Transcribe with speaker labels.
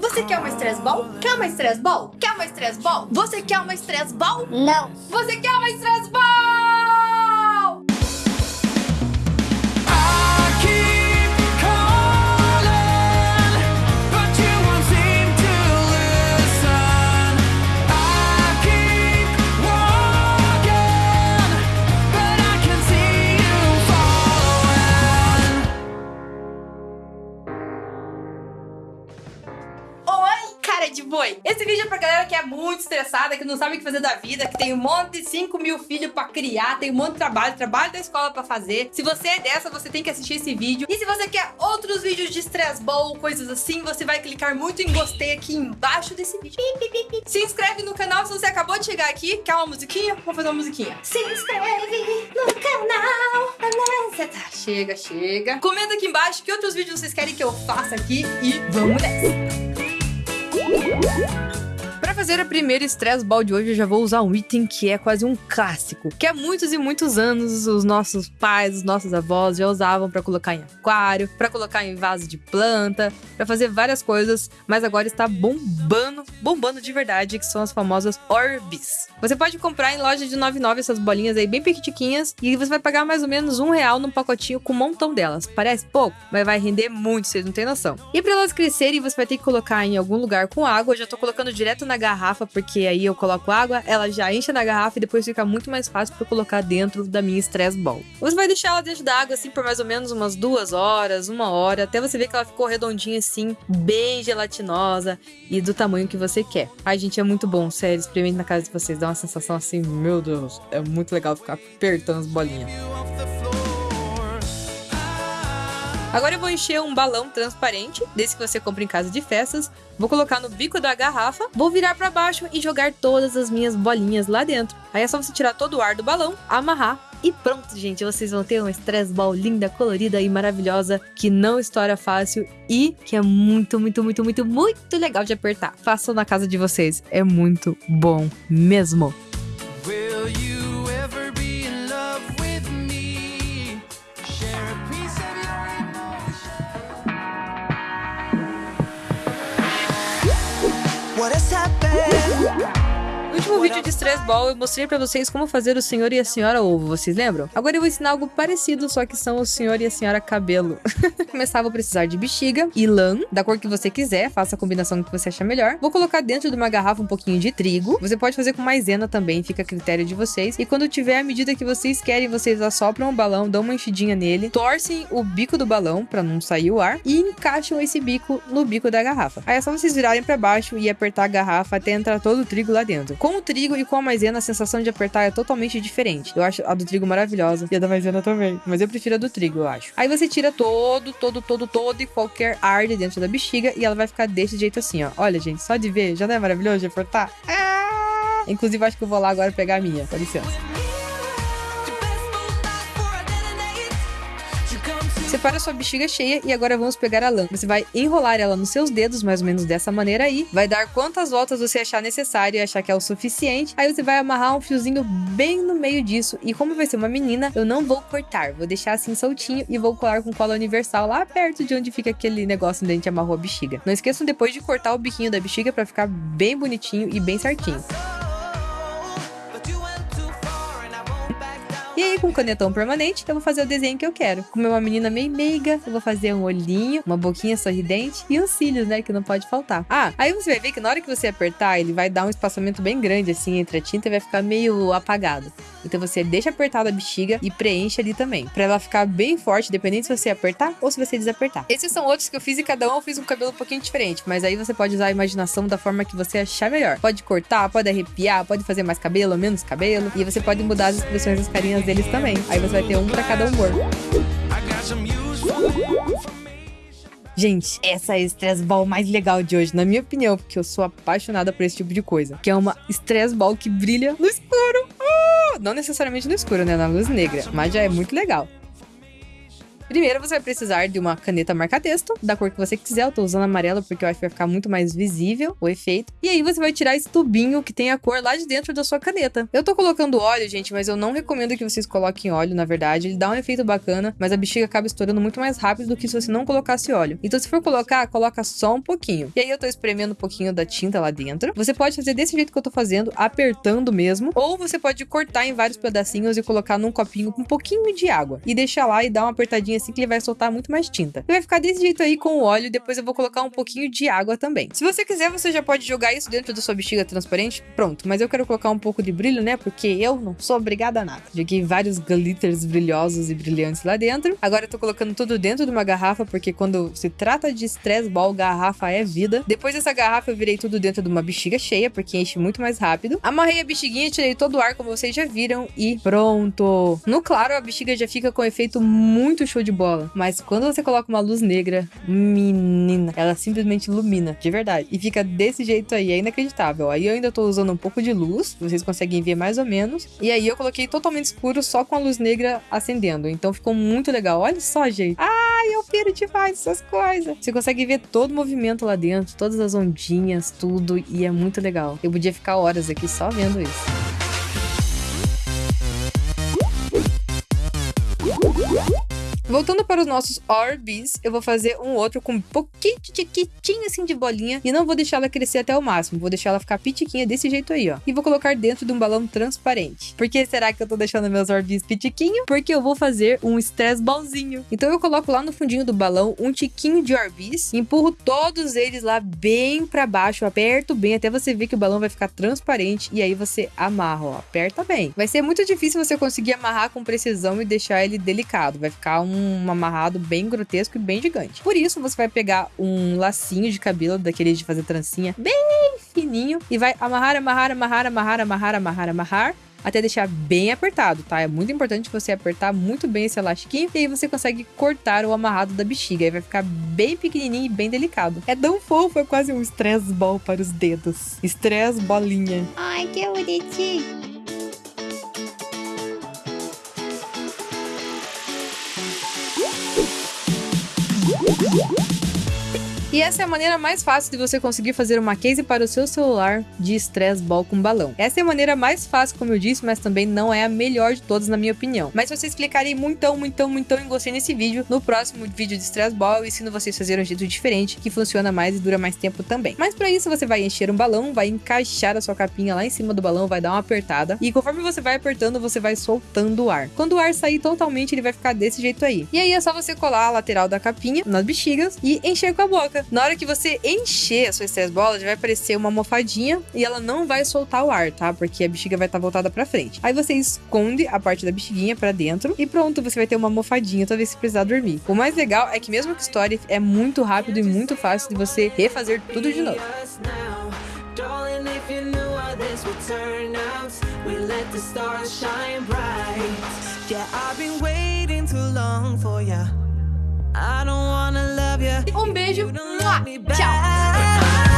Speaker 1: Você quer uma stress ball? Quer uma stress ball? Quer uma stress ball? Você quer uma stress ball?
Speaker 2: Não.
Speaker 1: Você quer uma stress ball? Cara de boi! Esse vídeo é pra galera que é muito estressada, que não sabe o que fazer da vida, que tem um monte de 5 mil filhos pra criar, tem um monte de trabalho, trabalho da escola pra fazer. Se você é dessa, você tem que assistir esse vídeo. E se você quer outros vídeos de stress ball, coisas assim, você vai clicar muito em gostei aqui embaixo desse vídeo. Se inscreve no canal se você acabou de chegar aqui. Quer uma musiquinha? Vamos fazer uma musiquinha. Se inscreve no canal. Tá, chega, chega. Comenta aqui embaixo que outros vídeos vocês querem que eu faça aqui e vamos nessa. Pra fazer a primeira Stress Ball de hoje, eu já vou usar um item que é quase um clássico, que há muitos e muitos anos os nossos pais, os nossos avós já usavam pra colocar em aquário, pra colocar em vaso de planta, pra fazer várias coisas, mas agora está bombando, bombando de verdade, que são as famosas Orbs. Você pode comprar em loja de 99 essas bolinhas aí bem pequitiquinhas e você vai pagar mais ou menos um real num pacotinho com um montão delas. Parece pouco, mas vai render muito, vocês não têm noção. E pra elas crescerem, você vai ter que colocar em algum lugar com água. Eu já tô colocando direto na garrafa, porque aí eu coloco água, ela já enche na garrafa e depois fica muito mais fácil eu colocar dentro da minha Stress Ball. Você vai deixar ela dentro da água assim por mais ou menos umas duas horas, uma hora, até você ver que ela ficou redondinha assim, bem gelatinosa e do tamanho que você quer. Ai, gente, é muito bom, sério, experimente na casa de vocês, dá uma sensação assim, meu Deus, é muito legal ficar apertando as bolinhas. Agora eu vou encher um balão transparente, desse que você compra em casa de festas, vou colocar no bico da garrafa, vou virar pra baixo e jogar todas as minhas bolinhas lá dentro. Aí é só você tirar todo o ar do balão, amarrar e pronto, gente, vocês vão ter uma stress ball linda, colorida e maravilhosa, que não estoura fácil e que é muito, muito, muito, muito, muito legal de apertar. Façam na casa de vocês, é muito bom mesmo. No vídeo de Stress Ball, eu mostrei pra vocês como fazer o senhor e a senhora ovo, vocês lembram? Agora eu vou ensinar algo parecido, só que são o senhor e a senhora cabelo. Começar, vou precisar de bexiga e lã, da cor que você quiser, faça a combinação que você achar melhor. Vou colocar dentro de uma garrafa um pouquinho de trigo. Você pode fazer com maisena também, fica a critério de vocês. E quando tiver a medida que vocês querem, vocês assopram o balão, dão uma enchidinha nele, torcem o bico do balão pra não sair o ar e encaixam esse bico no bico da garrafa. Aí é só vocês virarem pra baixo e apertar a garrafa até entrar todo o trigo lá dentro. Com o trigo e com a maisena, a sensação de apertar é totalmente diferente. Eu acho a do trigo maravilhosa e a da maisena também, mas eu prefiro a do trigo, eu acho. Aí você tira todo, todo, todo, todo e qualquer ar de dentro da bexiga e ela vai ficar desse jeito assim, ó. Olha, gente, só de ver, já não é maravilhoso de apertar? Ah! Inclusive, acho que eu vou lá agora pegar a minha. Com licença. Separa sua bexiga cheia e agora vamos pegar a lã. Você vai enrolar ela nos seus dedos, mais ou menos dessa maneira aí. Vai dar quantas voltas você achar necessário e achar que é o suficiente. Aí você vai amarrar um fiozinho bem no meio disso. E como vai ser uma menina, eu não vou cortar. Vou deixar assim soltinho e vou colar com cola universal lá perto de onde fica aquele negócio onde a gente amarrou a bexiga. Não esqueçam depois de cortar o biquinho da bexiga para ficar bem bonitinho e bem certinho. E aí, com canetão permanente, eu vou fazer o desenho que eu quero. Como é uma menina meio meiga, eu vou fazer um olhinho, uma boquinha sorridente e os cílios, né? Que não pode faltar. Ah, aí você vai ver que na hora que você apertar, ele vai dar um espaçamento bem grande, assim, entre a tinta e vai ficar meio apagado. Então você deixa apertada a bexiga e preenche ali também. Pra ela ficar bem forte, dependendo se você apertar ou se você desapertar. Esses são outros que eu fiz e cada um eu fiz um cabelo um pouquinho diferente. Mas aí você pode usar a imaginação da forma que você achar melhor. Pode cortar, pode arrepiar, pode fazer mais cabelo menos cabelo. E você pode mudar as expressões das carinhas deles também. Aí você vai ter um pra cada humor. Gente, essa é a Stress Ball mais legal de hoje, na minha opinião, porque eu sou apaixonada por esse tipo de coisa. Que é uma Stress Ball que brilha no escuro. Ah! Não necessariamente no escuro, né? Na luz negra. Mas já é muito legal. Primeiro você vai precisar de uma caneta marca-texto, da cor que você quiser. Eu tô usando amarelo porque eu acho que vai ficar muito mais visível o efeito. E aí você vai tirar esse tubinho que tem a cor lá de dentro da sua caneta. Eu tô colocando óleo, gente, mas eu não recomendo que vocês coloquem óleo, na verdade. Ele dá um efeito bacana, mas a bexiga acaba estourando muito mais rápido do que se você não colocasse óleo. Então se for colocar, coloca só um pouquinho. E aí eu tô espremendo um pouquinho da tinta lá dentro. Você pode fazer desse jeito que eu tô fazendo, apertando mesmo, ou você pode cortar em vários pedacinhos e colocar num copinho com um pouquinho de água e deixar lá e dar uma apertadinha assim que ele vai soltar muito mais tinta. E vai ficar desse jeito aí com o óleo, depois eu vou colocar um pouquinho de água também. Se você quiser, você já pode jogar isso dentro da sua bexiga transparente, pronto. Mas eu quero colocar um pouco de brilho, né? Porque eu não sou obrigada a nada. Joguei vários glitters brilhosos e brilhantes lá dentro. Agora eu tô colocando tudo dentro de uma garrafa, porque quando se trata de stress ball, garrafa é vida. Depois dessa garrafa eu virei tudo dentro de uma bexiga cheia, porque enche muito mais rápido. Amarrei a bexiguinha, tirei todo o ar, como vocês já viram, e pronto. No claro, a bexiga já fica com um efeito muito show de bola. Mas quando você coloca uma luz negra, menina, ela simplesmente ilumina, de verdade. E fica desse jeito aí, é inacreditável. Aí eu ainda tô usando um pouco de luz, vocês conseguem ver mais ou menos. E aí eu coloquei totalmente escuro, só com a luz negra acendendo. Então ficou muito legal. Olha só, gente. Ai, eu piro demais essas coisas. Você consegue ver todo o movimento lá dentro, todas as ondinhas, tudo. E é muito legal. Eu podia ficar horas aqui só vendo isso. Voltando para os nossos Orbs, eu vou fazer um outro com um pouquinho tiquitinho assim de bolinha e não vou deixar ela crescer até o máximo, vou deixar ela ficar pitiquinha desse jeito aí, ó. E vou colocar dentro de um balão transparente. Por que será que eu tô deixando meus Orbs pitiquinho? Porque eu vou fazer um stress ballzinho. Então eu coloco lá no fundinho do balão um tiquinho de Orbs, empurro todos eles lá bem para baixo, aperto bem até você ver que o balão vai ficar transparente e aí você amarra, ó, aperta bem. Vai ser muito difícil você conseguir amarrar com precisão e deixar ele delicado, vai ficar um um amarrado bem grotesco e bem gigante. Por isso, você vai pegar um lacinho de cabelo, daqueles de fazer trancinha, bem fininho, e vai amarrar, amarrar, amarrar, amarrar, amarrar, amarrar, amarrar, até deixar bem apertado, tá? É muito importante você apertar muito bem esse elastiquinho e aí você consegue cortar o amarrado da bexiga. Aí vai ficar bem pequenininho e bem delicado. É tão fofo, é quase um stress ball para os dedos. Stress bolinha.
Speaker 2: Ai, que bonitinho. Thank you.
Speaker 1: E essa é a maneira mais fácil de você conseguir fazer uma case para o seu celular de stress ball com balão. Essa é a maneira mais fácil, como eu disse, mas também não é a melhor de todas, na minha opinião. Mas vocês clicarem muitão, muitão, muitão em gostei nesse vídeo, no próximo vídeo de stress ball eu ensino vocês a fazer um jeito diferente, que funciona mais e dura mais tempo também. Mas para isso você vai encher um balão, vai encaixar a sua capinha lá em cima do balão, vai dar uma apertada, e conforme você vai apertando, você vai soltando o ar. Quando o ar sair totalmente, ele vai ficar desse jeito aí. E aí é só você colar a lateral da capinha nas bexigas e encher com a boca. Na hora que você encher a sua stress já vai aparecer uma almofadinha e ela não vai soltar o ar, tá? Porque a bexiga vai estar voltada pra frente. Aí você esconde a parte da bexiguinha pra dentro e pronto, você vai ter uma almofadinha toda vez que precisar dormir. O mais legal é que mesmo que Story é muito rápido e muito fácil de você refazer tudo de novo. Um beijo.
Speaker 3: 哇
Speaker 1: 漂